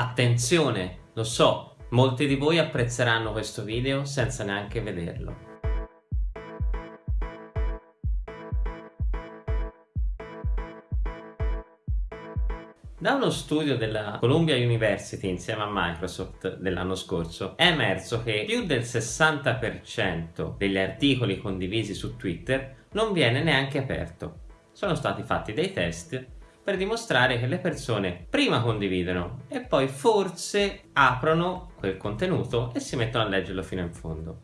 Attenzione, lo so, molti di voi apprezzeranno questo video senza neanche vederlo. Da uno studio della Columbia University insieme a Microsoft dell'anno scorso è emerso che più del 60% degli articoli condivisi su Twitter non viene neanche aperto. Sono stati fatti dei test per dimostrare che le persone prima condividono e poi forse aprono quel contenuto e si mettono a leggerlo fino in fondo.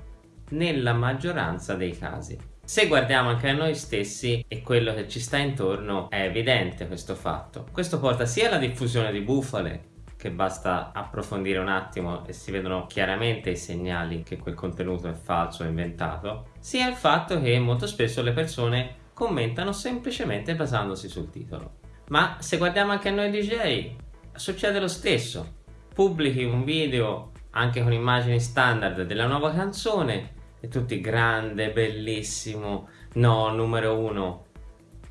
Nella maggioranza dei casi. Se guardiamo anche a noi stessi e quello che ci sta intorno è evidente questo fatto. Questo porta sia alla diffusione di bufale che basta approfondire un attimo e si vedono chiaramente i segnali che quel contenuto è falso o inventato, sia il fatto che molto spesso le persone commentano semplicemente basandosi sul titolo. Ma se guardiamo anche a noi DJ, succede lo stesso. Pubblichi un video anche con immagini standard della nuova canzone e tutti grande, bellissimo, no, numero uno.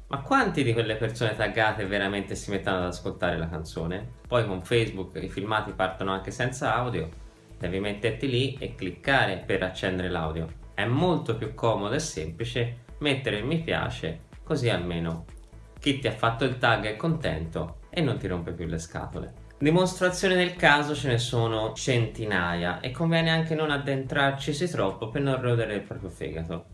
Ma quanti di quelle persone taggate veramente si mettono ad ascoltare la canzone? Poi con Facebook i filmati partono anche senza audio, devi metterti lì e cliccare per accendere l'audio. È molto più comodo e semplice mettere il mi piace, così almeno chi ti ha fatto il tag è contento e non ti rompe più le scatole. Dimostrazioni del caso ce ne sono centinaia e conviene anche non addentrarcisi troppo per non rodere il proprio fegato.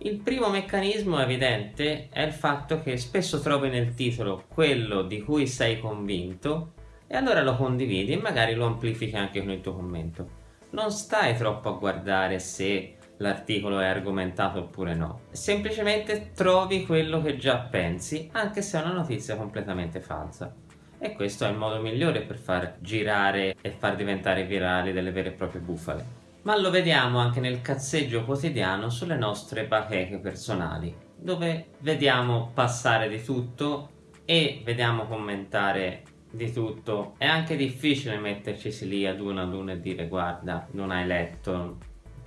Il primo meccanismo evidente è il fatto che spesso trovi nel titolo quello di cui sei convinto e allora lo condividi e magari lo amplifichi anche con il tuo commento. Non stai troppo a guardare se l'articolo è argomentato oppure no, semplicemente trovi quello che già pensi anche se è una notizia completamente falsa e questo è il modo migliore per far girare e far diventare virali delle vere e proprie bufale. Ma lo vediamo anche nel cazzeggio quotidiano sulle nostre bacheche personali, dove vediamo passare di tutto e vediamo commentare di tutto. È anche difficile metterci lì ad uno ad uno e dire guarda, non hai letto,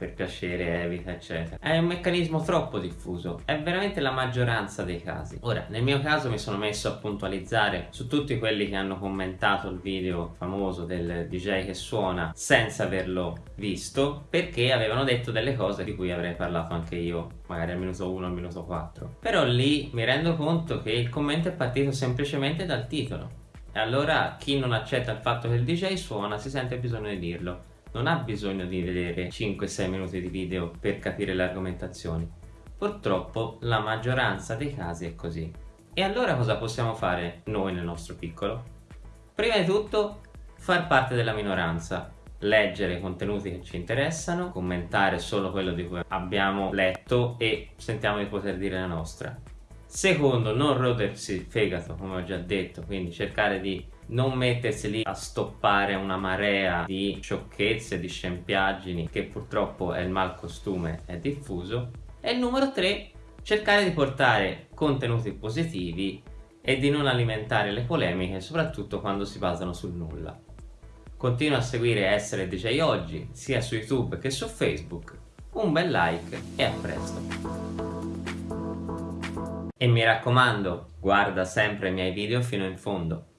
per piacere, evita, eccetera. È un meccanismo troppo diffuso, è veramente la maggioranza dei casi. Ora, nel mio caso mi sono messo a puntualizzare su tutti quelli che hanno commentato il video famoso del DJ che suona senza averlo visto, perché avevano detto delle cose di cui avrei parlato anche io, magari al minuto 1 o al minuto 4. Però lì mi rendo conto che il commento è partito semplicemente dal titolo. E allora chi non accetta il fatto che il DJ suona si sente bisogno di dirlo non ha bisogno di vedere 5-6 minuti di video per capire le argomentazioni. Purtroppo la maggioranza dei casi è così. E allora cosa possiamo fare noi nel nostro piccolo? Prima di tutto far parte della minoranza, leggere i contenuti che ci interessano, commentare solo quello di cui abbiamo letto e sentiamo di poter dire la nostra. Secondo, non rodersi il fegato, come ho già detto, quindi cercare di non mettersi lì a stoppare una marea di sciocchezze, di scempiaggini che purtroppo è il malcostume, è diffuso. E il numero 3, cercare di portare contenuti positivi e di non alimentare le polemiche, soprattutto quando si basano sul nulla. Continua a seguire Essere DJ Oggi, sia su YouTube che su Facebook. Un bel like e a presto! E mi raccomando, guarda sempre i miei video fino in fondo.